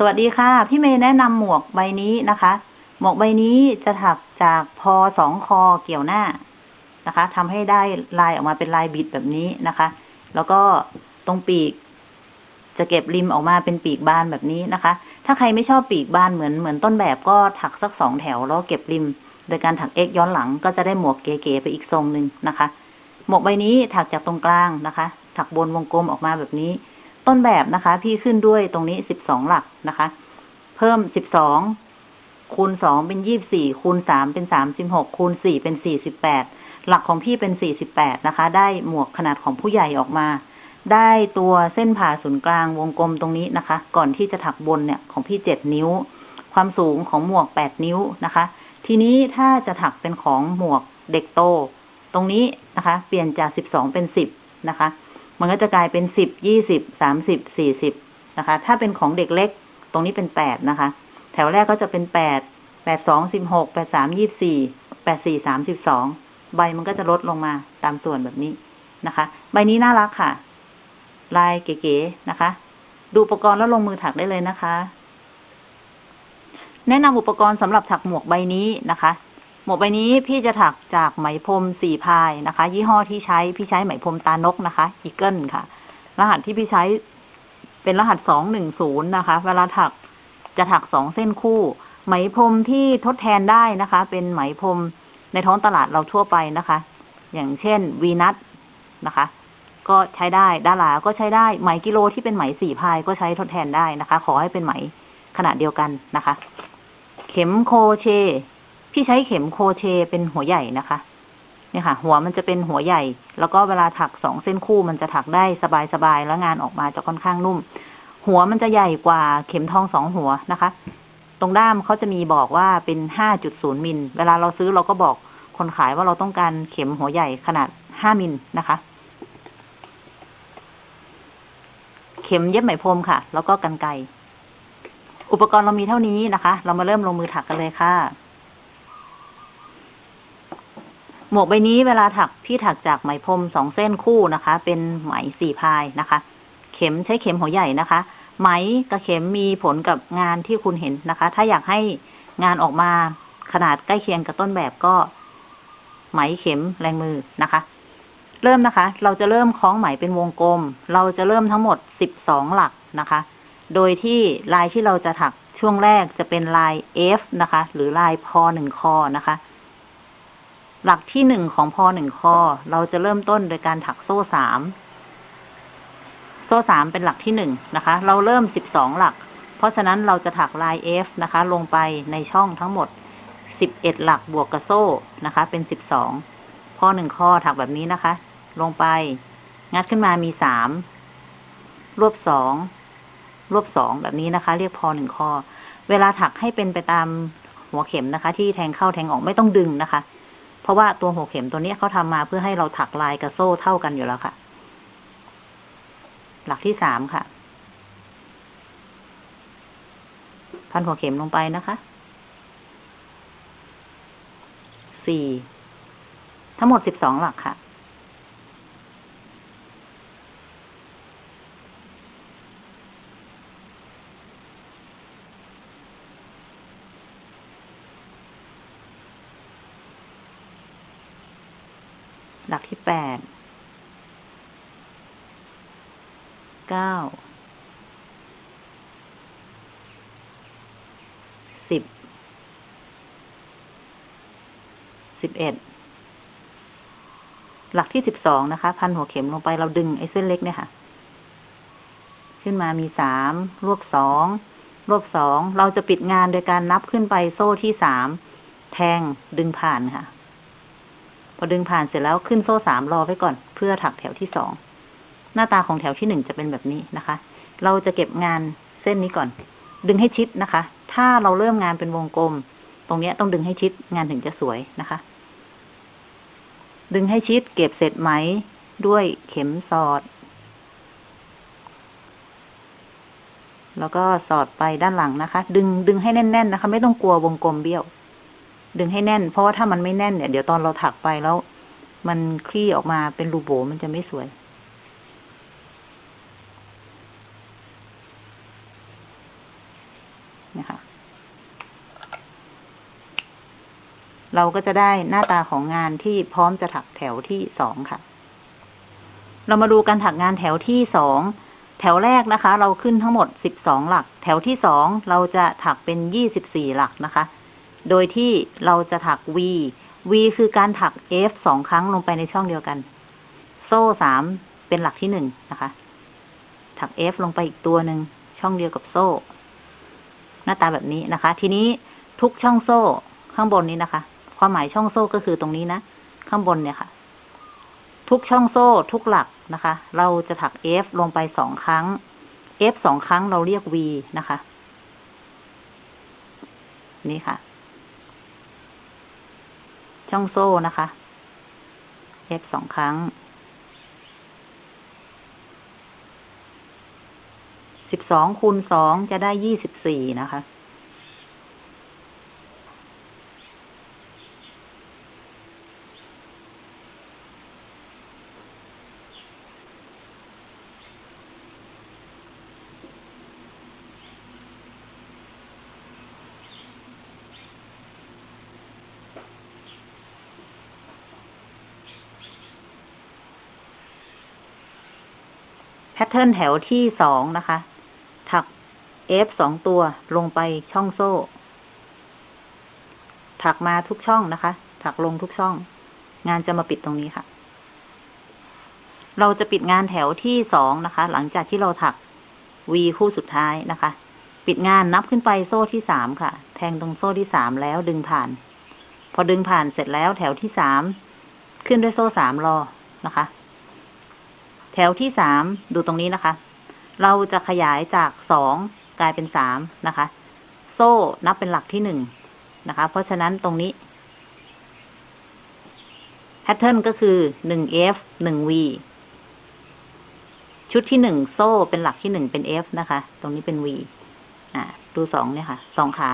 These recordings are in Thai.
สวัสดีค่ะ พี่เมย์แนะนำหมวกใบนี้นะคะ หมวกใบนี้จะถักจากพอสองคอเกี่ยวหน้านะคะทำให้ได้ลายออกมาเป็นลายบิดแบบนี้นะคะ แล้วก็ตรงปีก จะเก็บริมออกมาเป็นปีกบานแบบนี้นะคะ ถ้าใครไม่ชอบปีกบานเหมือนเหมือนต้นแบบก็ถักสักสองแถวแล้วเก็บริม โดยการถักเอ็กย้อนหลังก็จะได้หมวกเก๋ๆไปอีกทรงหนึ่งนะคะ หมวกใบนี้ถักจากตรงกลางนะคะ ถักบนวงกลมออกมาแบบนี้ ต้นแบบนะคะ พี่ขึ้นด้วยตรงนี้สิบสองหลักนะคะ เพิ่มสิบสองคูณสองเป็นยี่บสี่คูณสามเป็นสามสิบหกคูณสี่เป็นสี่สิบแปดหลักของพี่เป็นสี่สิบแปดนะคะ ได้หมวกขนาดของผู้ใหญ่ออกมา ได้ตัวเส้นผ่าศูนย์กลางวงกลมตรงนี้นะคะ ก่อนที่จะถักบนเนี่ยของพี่เจ็ดนิ้ว ความสูงของหมวกแปดนิ้วนะคะ ทีนี้ถ้าจะถักเป็นของหมวกเด็กโต ตรงนี้นะคะ เปลี่ยนจากสิบสองเป็นสิบนะคะ มันก็จะกลายเป็นสิบยี่สิบสามสิบสี่สิบนะคะ ถ้าเป็นของเด็กเล็ก ตรงนี้เป็นแปดนะคะ แถวแรกก็จะเป็นแปดแปดสองสิบหกแปดสามยี่สี่แปดสี่สามสิบสองใบมันก็จะลดลงมาตามส่วนแบบนี้นะคะ ใบนี้น่ารักค่ะ ลายเก๋ๆนะคะ ดูอุปกรณ์แล้วลงมือถักได้เลยนะคะ แนะนำอุปกรณ์สำหรับถักหมวกใบนี้นะคะ มวกใบนี้พี่จะถักจากไหมพรมสี่พายนะคะ ยี่ห้อที่ใช้พี่ใช้ไหมพรมตานกนะคะอีเกิลค่ะ รหัสที่พี่ใช้เป็นรหัสสองหนึ่งศูนย์นะคะ เวลาถักจะถักสองเส้นคู่ ไหมพรมที่ทดแทนได้นะคะ เป็นไหมพรมในท้องตลาดเราทั่วไปนะคะ อย่างเช่นวีนัทนะคะ ก็ใช้ได้ดาราก็ใช้ได้ไหมกิโลที่เป็นไหมสี่พายก็ใช้ทดแทนได้นะคะ ขอให้เป็นไหมขนาดเดียวกันนะคะ เข็มโคเช พี่ใช้เข็มโคเชเป็นหัวใหญ่นะคะ เนี่ยค่ะ หัวมันจะเป็นหัวใหญ่ แล้วก็เวลาถักสองเส้นคู่มันจะถักได้สบายๆแล้วงานออกมาจะค่อนข้างนุ่ม หัวมันจะใหญ่กว่าเข็มทองสองหัวนะคะ ตรงด้ามเขาจะมีบอกว่าเป็นห้าจุดศูนย์มิล เวลาเราซื้อเราก็บอกคนขายว่าเราต้องการเข็มหัวใหญ่ขนาดห้ามิลนะคะ เข็มเย็บไหมพรมค่ะ แล้วก็กันไกรอุปกรณ์เรามีเท่านี้นะคะ เรามาเริ่มลงมือถักกันเลยค่ะ หมวกใบนี้เวลาถักพี่ถักจากไหมพรมสองเส้นคู่นะคะ เป็นไหมสี่พายนะคะ เข็มใช้เข็มหัวใหญ่นะคะ ไหมกับเข็มมีผลกับงานที่คุณเห็นนะคะ ถ้าอยากให้งานออกมาขนาดใกล้เคียงกับต้นแบบก็ ไหมเข็มแรงมือนะคะ เริ่มนะคะ เราจะเริ่มคล้องไหมเป็นวงกลม เราจะเริ่มทั้งหมดสิบสองหลักนะคะ โดยที่ลายที่เราจะถักช่วงแรกจะเป็นลาย F นะคะ หรือลายพอหนึ่งคอนะคะ หลักที่หนึ่งของพอหนึ่งคอเราจะเริ่มต้นโดยการถักโซ่สาม โซ่สามเป็นหลักที่หนึ่งนะคะ เราเริ่มสิบสองหลัก เพราะฉะนั้นเราจะถักลาย F นะคะ ลงไปในช่องทั้งหมดสิบเอ็ดหลักบวกกับโซ่นะคะ เป็นสิบสองพอหนึ่งข้อถักแบบนี้นะคะ ลงไป งัดขึ้นมามีสามรวบสองรวบสองแบบนี้นะคะ เรียกพอหนึ่งข้อ เวลาถักให้เป็นไปตามหัวเข็มนะคะ ที่แทงเข้าแทงออกไม่ต้องดึงนะคะ ราะว่าตัวหัวเข็มตัวนี้เขาทำมาเพื่อให้เราถักลายกับโซ่เท่ากันอยู่แล้วค่ะ หลักที่สามค่ะ พันหัวเข็มลงไปนะคะ สี่ ทั้งหมดสิบสองหลักค่ะ แปด เก้า สิบ สิบเอ็ด หลักที่สิบสองนะคะ พันหัวเข็มลงไปเราดึงไอ้เส้นเล็กเนี่ยค่ะ ขึ้นมามีสามรวบสองรวบสอง เราจะปิดงานโดยการนับขึ้นไปโซ่ที่สาม แทงดึงผ่านค่ะ พอดึงผ่านเสร็จแล้วขึ้นโซ่สามรอไว้ก่อน เพื่อถักแถวที่สองหน้าตาของแถวที่หนึ่งจะเป็นแบบนี้นะคะ เราจะเก็บงานเส้นนี้ก่อน ดึงให้ชิดนะคะ ถ้าเราเริ่มงานเป็นวงกลม ตรงนี้ต้องดึงให้ชิดงานถึงจะสวยนะคะ ดึงให้ชิดเก็บเสร็จไหมด้วยเข็มสอด แล้วก็สอดไปด้านหลังนะคะ ดึงดึงให้แน่น ๆ นะคะ ไม่ต้องกลัววงกลมเบี้ยว ดึงให้แน่น เพราะว่าถ้ามันไม่แน่นเนี่ยเดี๋ยวตอนเราถักไปแล้ว มันคลี่ออกมาเป็นรูโบมันจะไม่สวย นะคะ เราก็จะได้หน้าตาของงานที่พร้อมจะถักแถวที่สองค่ะ เรามาดูการถักงานแถวที่สองแถวแรกนะคะ เราขึ้นทั้งหมดสิบสองหลัก แถวที่สองเราจะถักเป็นยี่สิบสี่หลักนะคะ โดยที่เราจะถัก V V คือการถัก F สองครั้งลงไปในช่องเดียวกัน โซ่สามเป็นหลักที่หนึ่งนะคะ ถัก F ลงไปอีกตัวหนึ่งช่องเดียวกับโซ่ หน้าตาแบบนี้นะคะ ทีนี้ทุกช่องโซ่ข้างบนนี้นะคะ ความหมายช่องโซ่ก็คือตรงนี้นะข้างบนเนี่ยค่ะ ทุกช่องโซ่ทุกหลักนะคะ เราจะถัก F ลงไปสองครั้ง F สองครั้งเราเรียก V นะคะ นี่ค่ะ ช่องโซ่นะคะ F สองครั้ง สิบสองคูณสองจะได้ยี่สิบสี่นะคะ พทเทิร์นแถวที่สองนะคะ ถัก F สองตัวลงไปช่องโซ่ ถักมาทุกช่องนะคะ ถักลงทุกช่อง งานจะมาปิดตรงนี้ค่ะ เราจะปิดงานแถวที่สองนะคะ หลังจากที่เราถัก V คู่สุดท้ายนะคะ ปิดงานนับขึ้นไปโซ่ที่สามค่ะ แทงตรงโซ่ที่สามแล้วดึงผ่าน พอดึงผ่านเสร็จแล้วแถวที่สามขึ้นด้วยโซ่สามรอนะคะ แถวที่สามดูตรงนี้นะคะ เราจะขยายจากสองกลายเป็นสามนะคะ โซ่นับเป็นหลักที่หนึ่งนะคะ เพราะฉะนั้นตรงนี้แพทเทิร์นก็คือหนึ่ง F หนึ่ง V ชุดที่หนึ่งโซ่เป็นหลักที่หนึ่งเป็น F นะคะ ตรงนี้เป็น V อ่าดูสองเนี่ยค่ะสองขา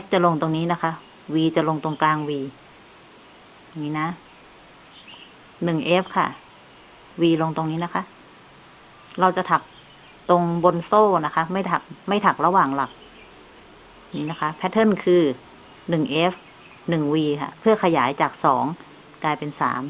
F จะลงตรงนี้นะคะ V จะลงตรงกลาง V อย่างนี้นะหนึ่ง F ค่ะ V ลงตรงนี้นะคะ เราจะถักตรงบนโซ่นะคะ ไม่ถักไม่ถักระหว่างหลัก นี่นะคะ แพทเทิร์นคือหนึ่ง F หนึ่ง V ค่ะ เพื่อขยายจากสองกลายเป็นสาม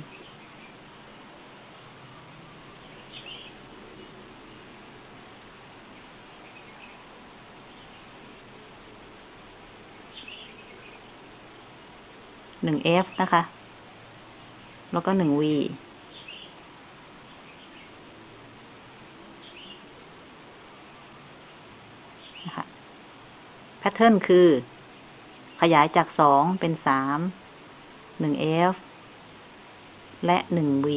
หนึ่ง F นะคะ แล้วก็หนึ่ง V นะคะแพทเทิร์นคือ ขยายจากสองเป็นสามหนึ่ง F และหนึ่ง V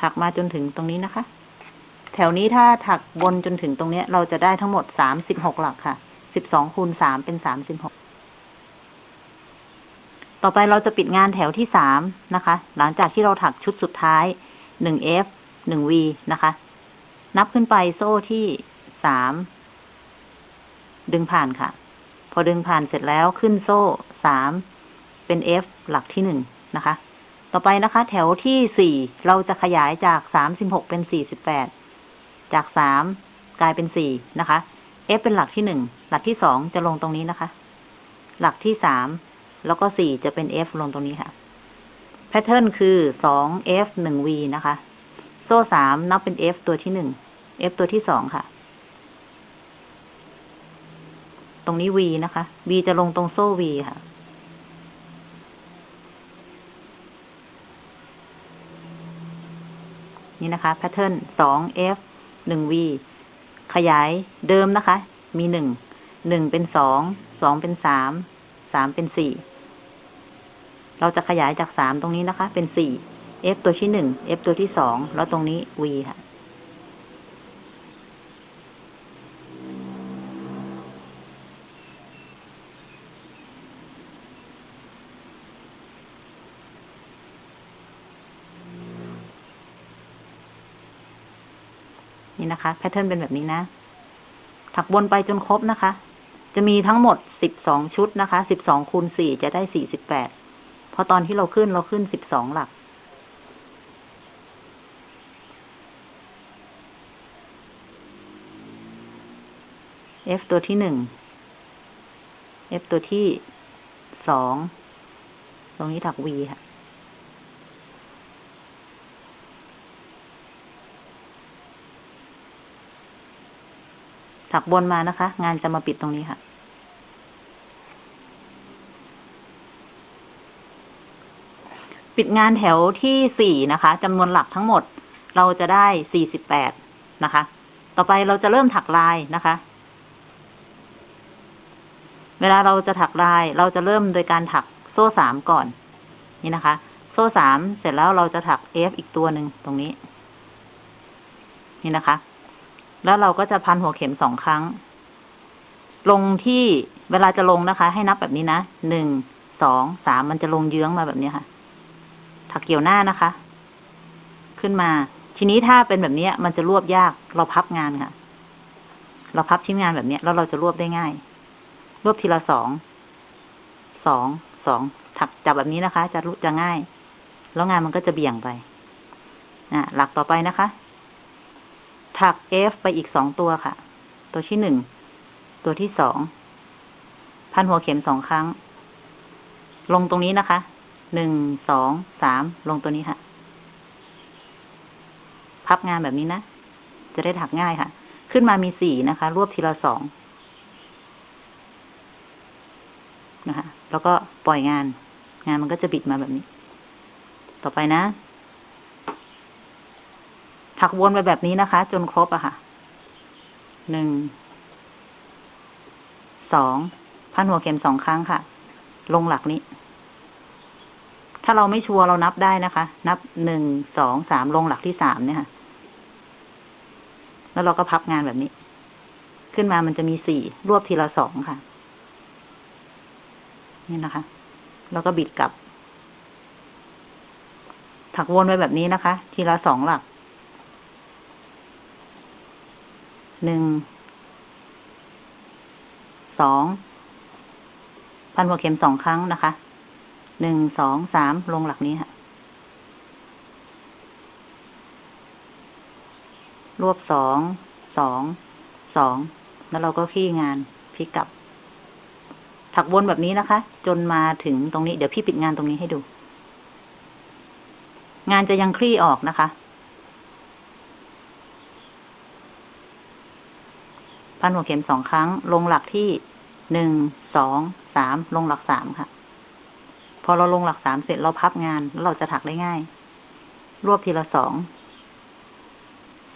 ถักมาจนถึงตรงนี้นะคะ แถวนี้ถ้าถักบนจนถึงตรงนี้เราจะได้ทั้งหมดสามสิบหกหลักค่ะ สิบสองคูณสามเป็นสามสิบหก ต่อไปเราจะปิดงานแถวที่สามนะคะ หลังจากที่เราถักชุดสุดท้าย หนึ่ง F หนึ่ง V นะคะ นับขึ้นไปโซ่ที่สาม ดึงผ่านค่ะ พอดึงผ่านเสร็จแล้วขึ้นโซ่สาม เป็น F หลักที่หนึ่งนะคะ ต่อไปนะคะ แถวที่สี่เราจะขยายจากสามสิบหกเป็นสี่สิบแปด จากสามกลายเป็นสี่นะคะ F เป็นหลักที่หนึ่ง หลักที่สองจะลงตรงนี้นะคะ หลักที่สาม แล้วก็สี่จะเป็น F ลงตรงนี้ค่ะ แพทเทิร์นคือสอง F หนึ่ง V นะคะ โซ่สามนับเป็น F ตัวที่หนึ่ง F ตัวที่สองค่ะ ตรงนี้ V นะคะ V จะลงตรงโซ่ V ค่ะนี่นะคะแพทเทิร์นสอง F หนึ่ง V ขยายเดิมนะคะ มีหนึ่ง หนึ่งเป็นสอง สองเป็นสาม สามเป็นสี่ เราจะขยายจากสามตรงนี้นะคะ เป็นสี่ F ตัวที่หนึ่ง F ตัวที่สอง แล้วตรงนี้ V ค่ะ นี่นะคะ แพทเทิร์นเป็นแบบนี้นะ ถักวนไปจนครบนะคะ จะมีทั้งหมดสิบสองชุดนะคะ สิบสองคูณสี่จะได้สี่สิบแปด พอตอนที่เราขึ้นเราขึ้นสิบสองหลักเอฟตัวที่หนึ่งเอฟตัวที่สอง ตรงนี้ถักวีค่ะ ถักบนมานะคะ งานจะมาปิดตรงนี้ค่ะ ปิดงานแถวที่สี่นะคะจำนวนหลักทั้งหมดเราจะได้สี่สิบแปดนะคะ ต่อไปเราจะเริ่มถักลายนะคะ เวลาเราจะถักลายเราจะเริ่มโดยการถักโซ่สามก่อน นี่นะคะ โซ่สามเสร็จแล้วเราจะถัก F อีกตัวหนึ่งตรงนี้ นี่นะคะ แล้วเราก็จะพันหัวเข็มสองครั้ง ลงที่เวลาจะลงนะคะ ให้นับแบบนี้นะหนึ่งสองสามมันจะลงเยื้องมาแบบนี้ค่ะ ถักเกี่ยวหน้านะคะ ขึ้นมา ทีนี้ถ้าเป็นแบบนี้มันจะรวบยาก เราพับงานค่ะ เราพับชิ้นงานแบบนี้แล้วเราจะรวบได้ง่าย รวบทีละสอง สอง สองถักจับแบบนี้นะคะ จะรู้จะง่าย แล้วงานมันก็จะเบี่ยงไปอะหลักต่อไปนะคะ ถัก F ไปอีกสองตัวค่ะ ตัวที่หนึ่ง ตัวที่สอง พันหัวเข็มสองครั้ง ลงตรงนี้นะคะ หนึ่งสองสามลงตัวนี้ค่ะ พับงานแบบนี้นะ จะได้ถักง่ายค่ะ ขึ้นมามีสี่นะคะ รวบทีละสองนะคะ แล้วก็ปล่อยงาน งานมันก็จะบิดมาแบบนี้ ต่อไปนะ ถักวนไปแบบนี้นะคะ จนครบอะค่ะ หนึ่ง สอง พันหัวเข็มสองครั้งค่ะ ลงหลักนี้ ถ้าเราไม่ชัวร์เรานับได้นะคะ นับหนึ่งสองสามลงหลักที่สามเนี่ยค่ะแล้วเราก็พับงานแบบนี้ ขึ้นมามันจะมีสี่รวบทีละสองค่ะ นี่นะคะ แล้วก็บิดกลับ ถักวนไปแบบนี้นะคะ ทีละสองหลัก หนึ่ง สอง พันหัวเข็มสองครั้งนะคะ หนึ่งสองสามลงหลักนี้ค่ะ รวบสองสองสองแล้วเราก็คลี่งานพลิกกลับ ถักวนแบบนี้นะคะ จนมาถึงตรงนี้ เดี๋ยวพี่ปิดงานตรงนี้ให้ดู งานจะยังคลี่ออกนะคะ พันหัวเข็มสองครั้ง ลงหลักที่หนึ่งสองสามลงหลักสามค่ะ พอเราลงหลักสามเสร็จเราพับงานแล้วเราจะถักได้ง่าย รวบทีละสอง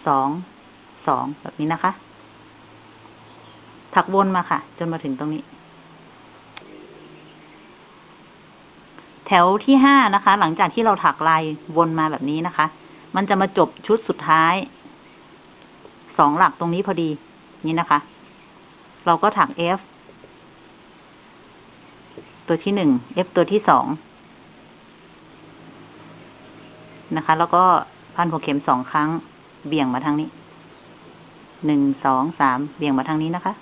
สอง สองแบบนี้นะคะ ถักวนมาค่ะ จนมาถึงตรงนี้ แถวที่ห้านะคะ หลังจากที่เราถักลายวนมาแบบนี้นะคะ มันจะมาจบชุดสุดท้าย สองหลักตรงนี้พอดี นี่นะคะ เราก็ถัก F ตัวที่หนึ่ง F ตัวที่สองนะคะ แล้วก็พันหัวเข็มสองครั้ง เบี่ยงมาทางนี้ หนึ่ง สอง สาม เบี่ยงมาทางนี้นะคะ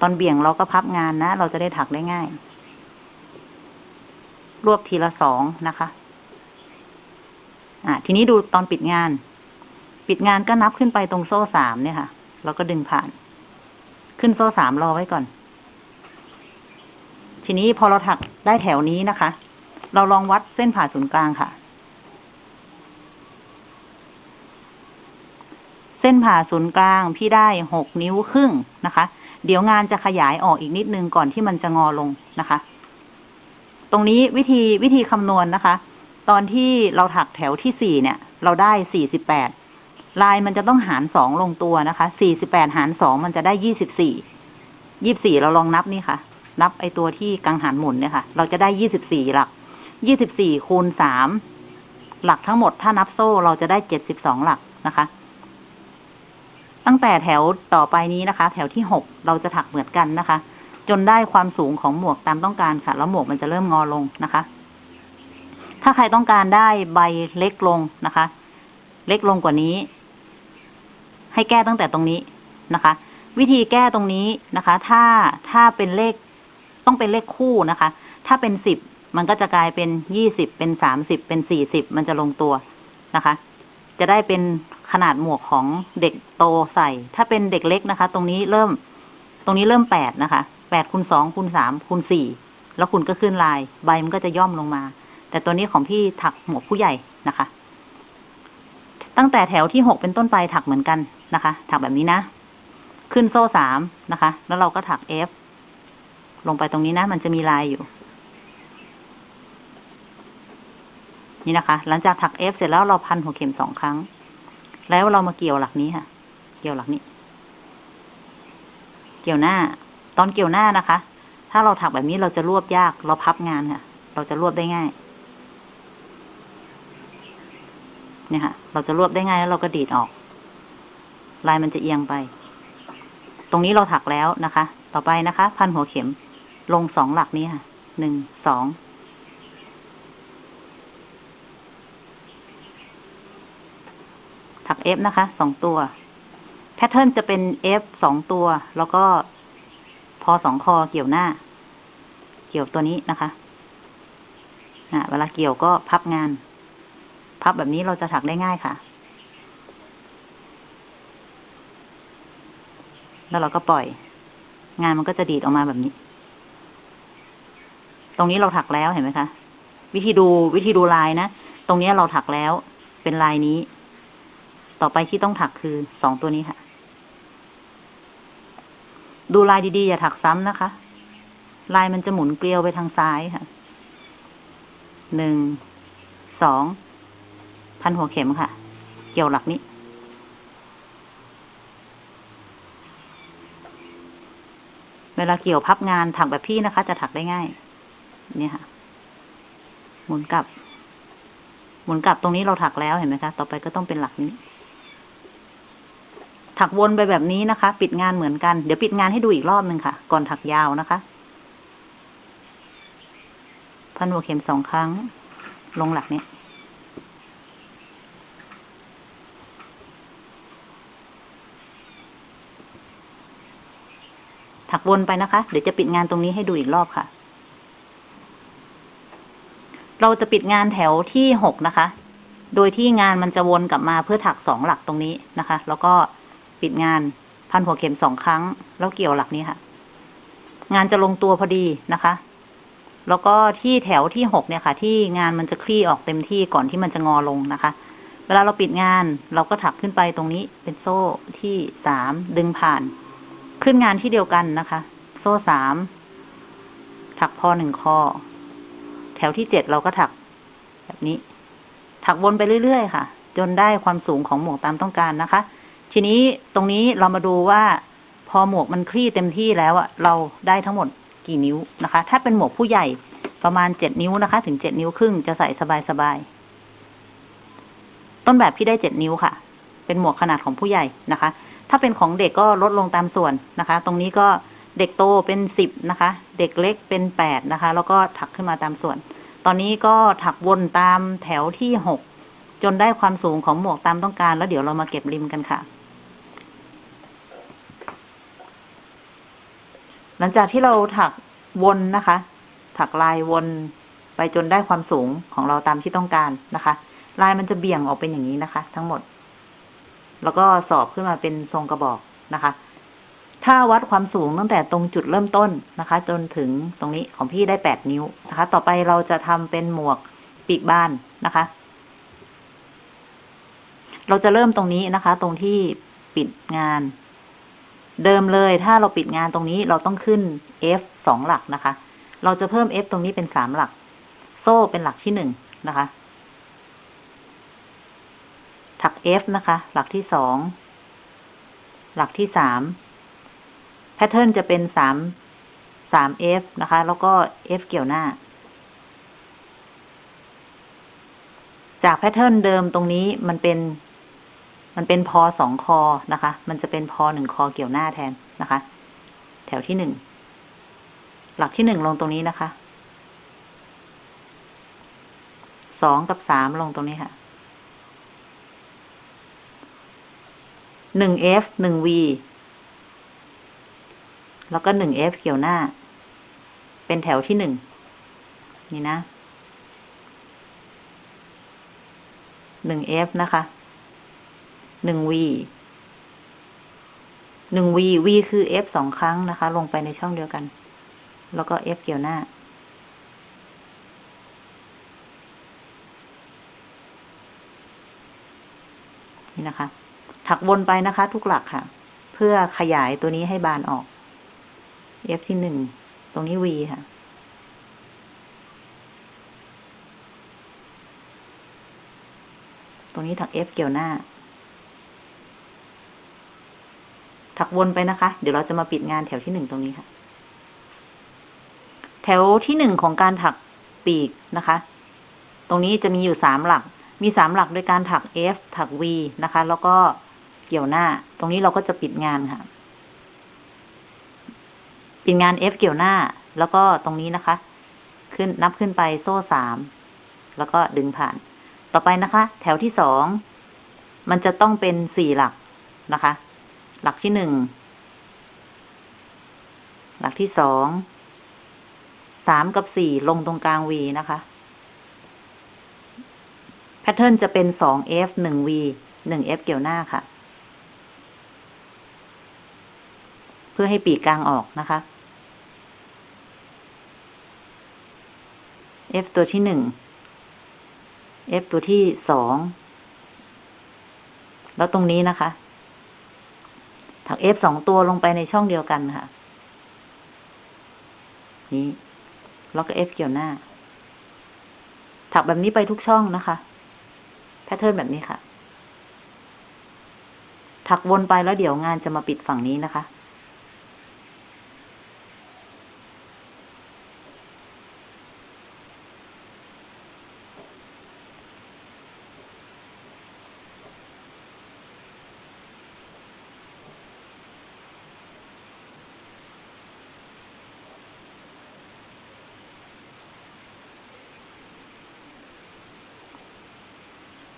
ตอนเบี่ยงเราก็พับงานนะ เราจะได้ถักได้ง่าย รวบทีละสองนะคะ อะ ทีนี้ดูตอนปิดงาน ปิดงานก็นับขึ้นไปตรงโซ่สามเนี่ยค่ะเราก็ดึงผ่าน ขึ้นโซ่สามรอไว้ก่อน ทีนี้พอเราถักได้แถวนี้นะคะ เราลองวัดเส้นผ่าศูนย์กลางค่ะ เส้นผ่าศูนย์กลางพี่ได้หกนิ้วครึ่งนะคะ เดี๋ยวงานจะขยายออกอีกนิดนึงก่อนที่มันจะงอลงนะคะ ตรงนี้วิธีวิธีคำนวณนะคะ ตอนที่เราถักแถวที่สี่เนี่ย เราได้สี่สิบแปดลายมันจะต้องหารสองลงตัวนะคะ สี่สิบแปดหารสองมันจะได้ยี่สิบสี่ ยี่บสี่เราลองนับนี่ค่ะ นับไอตัวที่กังหันหมุนเนี่ยค่ะ เราจะได้ยี่สิบสี่หลัก ยี่สิบสี่คูณสามหลักทั้งหมดถ้านับโซ่เราจะได้เจ็ดสิบสองหลักนะคะ ตั้งแต่แถวต่อไปนี้นะคะ แถวที่หกเราจะถักเหมือนกันนะคะ จนได้ความสูงของหมวกตามต้องการค่ะ แล้วหมวกมันจะเริ่มงอลงนะคะ ถ้าใครต้องการได้ใบเล็กลงนะคะ เล็กลงกว่านี้ ให้แก้ตั้งแต่ตรงนี้นะคะ วิธีแก้ตรงนี้นะคะ ถ้าถ้าเป็นเลข ต้องเป็นเลขคู่นะคะ ถ้าเป็นสิบมันก็จะกลายเป็นยี่สิบเป็นสามสิบเป็นสี่สิบมันจะลงตัวนะคะ จะได้เป็นขนาดหมวกของเด็กโตใส่ ถ้าเป็นเด็กเล็กนะคะ ตรงนี้เริ่ม ตรงนี้เริ่มแปดนะคะแปดคูณสองคูณสามคูณสี่แล้วคุณก็ขึ้นลายใบมันก็จะย่อมลงมา แต่ตัวนี้ของพี่ถักหมวกผู้ใหญ่นะคะ ตั้งแต่แถวที่หกเป็นต้นไปถักเหมือนกันนะคะ ถักแบบนี้นะ ขึ้นโซ่สามนะคะ แล้วเราก็ถัก F ลงไปตรงนี้นะ มันจะมีลายอยู่ นี่นะคะ หลังจากถัก F เสร็จแล้วเราพันหัวเข็มสองครั้ง แล้วเรามาเกี่ยวหลักนี้ค่ะ เกี่ยวหลักนี้ เกี่ยวหน้า ตอนเกี่ยวหน้านะคะ ถ้าเราถักแบบนี้เราจะรวบยาก เราพับงานค่ะ เราจะรวบได้ง่ายเนี่ยค่ะ เราจะรวบได้ง่ายแล้วเราก็ดีดออก ลายมันจะเอียงไป ตรงนี้เราถักแล้วนะคะ ต่อไปนะคะ พันหัวเข็ม ลงสองหลักนี้ค่ะ หนึ่ง สอง ถัก F นะคะ สองตัว แพทเทิร์นจะเป็น F สองตัว แล้วก็พอสองคอเกี่ยวหน้า เกี่ยวตัวนี้นะคะอะเวลาเกี่ยวก็พับงาน พับแบบนี้เราจะถักได้ง่ายค่ะ แล้วเราก็ปล่อย งานมันก็จะดีดออกมาแบบนี้ ตรงนี้เราถักแล้วเห็นไหมคะ วิธีดูวิธีดูลายนะ ตรงนี้เราถักแล้ว เป็นลายนี้ ต่อไปที่ต้องถักคือสองตัวนี้ค่ะ ดูลายดีๆอย่าถักซ้ำนะคะ ลายมันจะหมุนเกลียวไปทางซ้ายค่ะ หนึ่ง สอง พันหัวเข็มค่ะ เกี่ยวหลักนี้เวลาเกี่ยวพับงานถักแบบพี่นะคะ จะถักได้ง่าย เนี่ยค่ะ หมุนกลับ หมุนกลับตรงนี้เราถักแล้วเห็นไหมคะ ต่อไปก็ต้องเป็นหลักนี้ ถักวนไปแบบนี้นะคะ ปิดงานเหมือนกัน เดี๋ยวปิดงานให้ดูอีกรอบหนึ่งค่ะ ก่อนถักยาวนะคะ พันหัวเข็มสองครั้ง ลงหลักนี้ถักวนไปนะคะ เดี๋ยวจะปิดงานตรงนี้ให้ดูอีกรอบค่ะ เราจะปิดงานแถวที่หกนะคะ โดยที่งานมันจะวนกลับมาเพื่อถักสองหลักตรงนี้นะคะ แล้วก็ปิดงานพันหัวเข็มสองครั้ง แล้วเกี่ยวหลักนี้ค่ะ งานจะลงตัวพอดีนะคะ แล้วก็ที่แถวที่หกเนี่ยค่ะ ที่งานมันจะคลี่ออกเต็มที่ก่อนที่มันจะงอลงนะคะ เวลาเราปิดงานเราก็ถักขึ้นไปตรงนี้ เป็นโซ่ที่สามดึงผ่าน ขึ้นงานที่เดียวกันนะคะ โซ่สามถักพอหนึ่งคอ แถวที่เจ็ดเราก็ถัก แบบนี้ ถักวนไปเรื่อยๆค่ะ จนได้ความสูงของหมวกตามต้องการนะคะ ทีนี้ตรงนี้เรามาดูว่า พอหมวกมันคลี่เต็มที่แล้วอะเราได้ทั้งหมดกี่นิ้วนะคะ ถ้าเป็นหมวกผู้ใหญ่ประมาณเจ็ดนิ้วนะคะ ถึงเจ็ดนิ้วครึ่งจะใส่สบายๆต้นแบบพี่ได้เจ็ดนิ้วค่ะ เป็นหมวกขนาดของผู้ใหญ่นะคะ ถ้าเป็นของเด็กก็ลดลงตามส่วนนะคะ ตรงนี้ก็ เด็กโตเป็นสิบนะคะ เด็กเล็กเป็นแปดนะคะ แล้วก็ถักขึ้นมาตามส่วน ตอนนี้ก็ถักวนตามแถวที่หกจนได้ความสูงของหมวกตามต้องการ แล้วเดี๋ยวเรามาเก็บริมกันค่ะ หลังจากที่เราถักวนนะคะ ถักลายวนไปจนได้ความสูงของเราตามที่ต้องการนะคะ ลายมันจะเบี่ยงออกเป็นอย่างนี้นะคะ ทั้งหมด แล้วก็สอบขึ้นมาเป็นทรงกระบอกนะคะ ถ้าวัดความสูงตั้งแต่ตรงจุดเริ่มต้นนะคะ จนถึงตรงนี้ของพี่ได้แปดนิ้วนะคะ ต่อไปเราจะทำเป็นหมวกปีกบ้านนะคะ เราจะเริ่มตรงนี้นะคะ ตรงที่ปิดงาน เดิมเลยถ้าเราปิดงานตรงนี้เราต้องขึ้น F สองหลักนะคะ เราจะเพิ่ม F ตรงนี้เป็นสามหลัก โซ่เป็นหลักที่หนึ่งนะคะ ถัก F นะคะ หลักที่สอง หลักที่สาม แพทเทิร์นจะเป็นสามสาม F นะคะ แล้วก็ F เกี่ยวหน้า จากแพทเทิร์นเดิมตรงนี้มันเป็น มันเป็นพอสองคอนะคะ มันจะเป็นพอหนึ่งคอเกี่ยวหน้าแทนนะคะ แถวที่หนึ่ง หลักที่หนึ่งลงตรงนี้นะคะ สองกับสามลงตรงนี้ค่ะหนึ่ง F หนึ่ง V แล้วก็หนึ่ง F เกี่ยวหน้า เป็นแถวที่หนึ่ง นี่นะหนึ่ง F นะคะหนึ่ง v หนึ่ง v v คือ f สองครั้งนะคะ ลงไปในช่องเดียวกัน แล้วก็ f เกี่ยวหน้า นี่นะคะ ถักวนไปนะคะ ทุกหลักค่ะ เพื่อขยายตัวนี้ให้บานออก f ที่หนึ่ง ตรงนี้ v ค่ะ ตรงนี้ถัก f เกี่ยวหน้า ถักวนไปนะคะ เดี๋ยวเราจะมาปิดงานแถวที่หนึ่งตรงนี้ค่ะ แถวที่หนึ่งของการถักปีกนะคะ ตรงนี้จะมีอยู่สามหลัก มีสามหลักโดยการถัก F ถัก V นะคะ แล้วก็เกี่ยวหน้า ตรงนี้เราก็จะปิดงานค่ะ ปิดงาน F เกี่ยวหน้า แล้วก็ตรงนี้นะคะ ขึ้นนับขึ้นไปโซ่สาม แล้วก็ดึงผ่าน ต่อไปนะคะ แถวที่สอง มันจะต้องเป็นสี่หลักนะคะ หลักที่หนึ่ง หลักที่สอง สามกับสี่ลงตรงกลาง V นะคะ แพทเทิร์นจะเป็นสอง F หนึ่ง V หนึ่ง F เกี่ยวหน้าค่ะ เพื่อให้ปีกกลางออกนะคะ F ตัวที่หนึ่ง F ตัวที่สอง แล้วตรงนี้นะคะ ถัก F สองตัวลงไปในช่องเดียวกันค่ะ นี้แล้วก็ F เกี่ยวหน้า ถักแบบนี้ไปทุกช่องนะคะ แพทเทิร์นแบบนี้ค่ะ ถักวนไปแล้วเดี๋ยวงานจะมาปิดฝั่งนี้นะคะ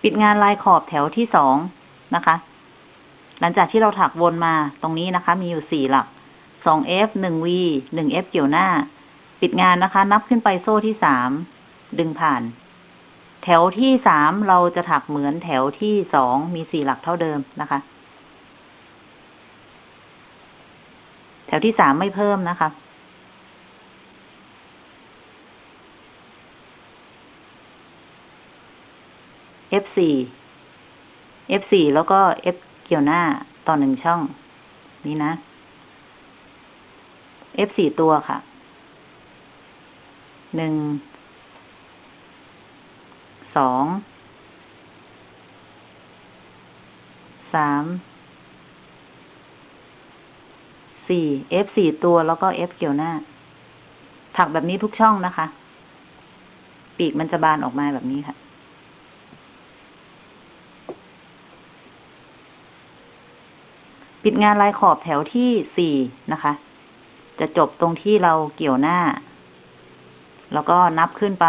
ปิดงานลายขอบแถวที่สองนะคะ หลังจากที่เราถักวนมาตรงนี้นะคะ มีอยู่สี่หลักสอง F หนึ่ง V หนึ่ง F เกี่ยวหน้า ปิดงานนะคะ นับขึ้นไปโซ่ที่สามดึงผ่าน แถวที่สามเราจะถักเหมือนแถวที่สองมีสี่หลักเท่าเดิมนะคะ แถวที่สามไม่เพิ่มนะคะ F4 F4 แล้วก็ F เกี่ยวหน้าต่อหนึ่งช่อง นี่นะ F4 ตัวค่ะหนึ่งสองสามสี่ F4 ตัวแล้วก็ F เกี่ยวหน้า ถักแบบนี้ทุกช่องนะคะ ปีกมันจะบานออกมาแบบนี้ค่ะ ปิด งานลายขอบแถวที่สี่นะคะ จะจบตรงที่เราเกี่ยวหน้า แล้วก็นับขึ้นไป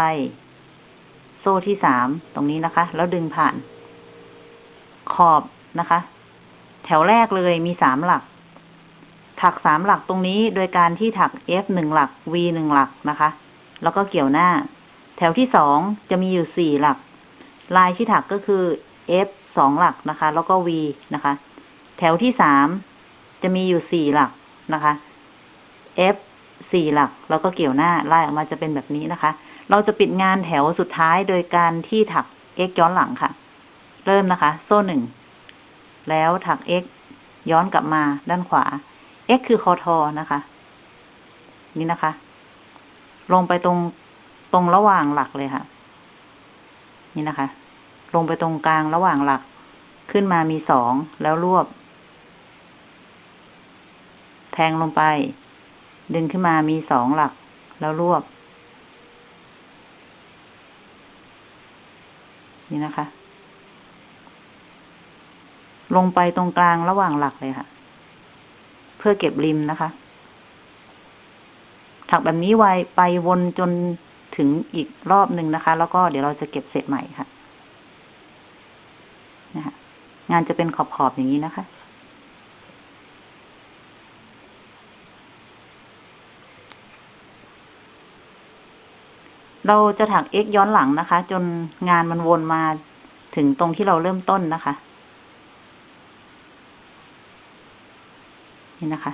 โซ่ที่สามตรงนี้นะคะ แล้วดึงผ่าน ขอบนะคะ แถวแรกเลยมีสามหลัก ถักสามหลักตรงนี้โดยการที่ถัก F หนึ่งหลัก V หนึ่งหลักนะคะ แล้วก็เกี่ยวหน้า แถวที่สองจะมีอยู่สี่หลัก ลายที่ถักก็คือ F สองหลักนะคะ แล้วก็ V นะคะ แถวที่สามจะมีอยู่สี่หลักนะคะ F สี่หลัก แล้วก็เกี่ยวหน้าไล่ออกมาจะเป็นแบบนี้นะคะ เราจะปิดงานแถวสุดท้ายโดยการที่ถัก x ย้อนหลังค่ะ เริ่มนะคะ โซ่หนึ่ง แล้วถัก x ย้อนกลับมาด้านขวา x คือคอทอนะคะ นี่นะคะ ลงไปตรงตรงระหว่างหลักเลยค่ะ นี่นะคะ ลงไปตรงกลางระหว่างหลัก ขึ้นมามีสองแล้วรวบ งลงไป ดึงขึ้นมามีสองหลัก แล้วรวบ นี่นะคะ ลงไปตรงกลางระหว่างหลักเลยค่ะ เพื่อเก็บริมนะคะ ถักแบบนี้ไวไปวนจนถึงอีกรอบหนึ่งนะคะ แล้วก็เดี๋ยวเราจะเก็บเสร็จใหม่ค่ะ นะคะงานจะเป็นขอบๆอย่างนี้นะคะ เราจะถัก x ย้อนหลังนะคะ จนงานมันวนมาถึงตรงที่เราเริ่มต้นนะคะ นี่นะคะ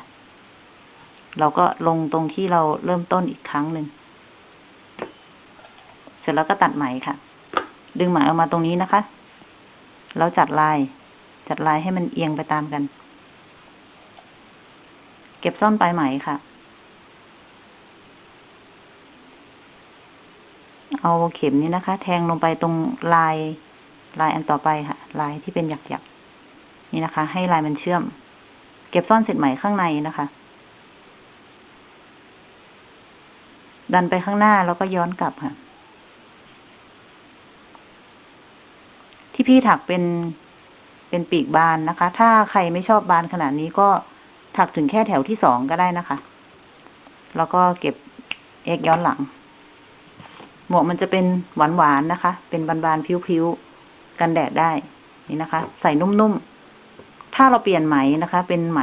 เราก็ลงตรงที่เราเริ่มต้นอีกครั้งหนึ่ง เสร็จแล้วก็ตัดไหมค่ะ ดึงไหมออกมาตรงนี้นะคะ แล้วจัดลาย จัดลายให้มันเอียงไปตามกัน เก็บซ่อนปลายไหมค่ะ เอาเข็มนี้นะคะ แทงลงไปตรงลายลายอันต่อไปค่ะ ลายที่เป็นหยักๆนี่นะคะ ให้ลายมันเชื่อม เก็บซ่อนเสร็จไหมข้างในนะคะ ดันไปข้างหน้าแล้วก็ย้อนกลับค่ะ ที่พี่ถักเป็นเป็นปีกบานนะคะ ถ้าใครไม่ชอบบานขนาดนี้ก็ถักถึงแค่แถวที่สองก็ได้นะคะ แล้วก็เก็บเอกย้อนหลัง หมวกมันจะเป็นหวานๆนนะคะ เป็นบานๆพิ้วๆกันแดดได้นี่นะคะ ใส่นุ่มๆ ถ้าเราเปลี่ยนไหมนะคะ เป็นไหม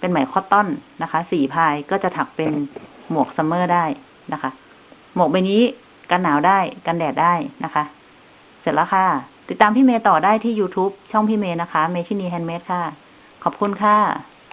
เป็นไหม cotton นะคะ สี่พายก็จะถักเป็นหมวก summer ได้นะคะ หมวกใบนี้กันหนาวได้ กันแดดได้นะคะ เสร็จแล้วค่ะ ติดตามพี่เมย์ต่อได้ที่ YouTube ช่องพี่เมย์นะคะ เมชินี Handmade ค่ะ ขอบคุณค่ะ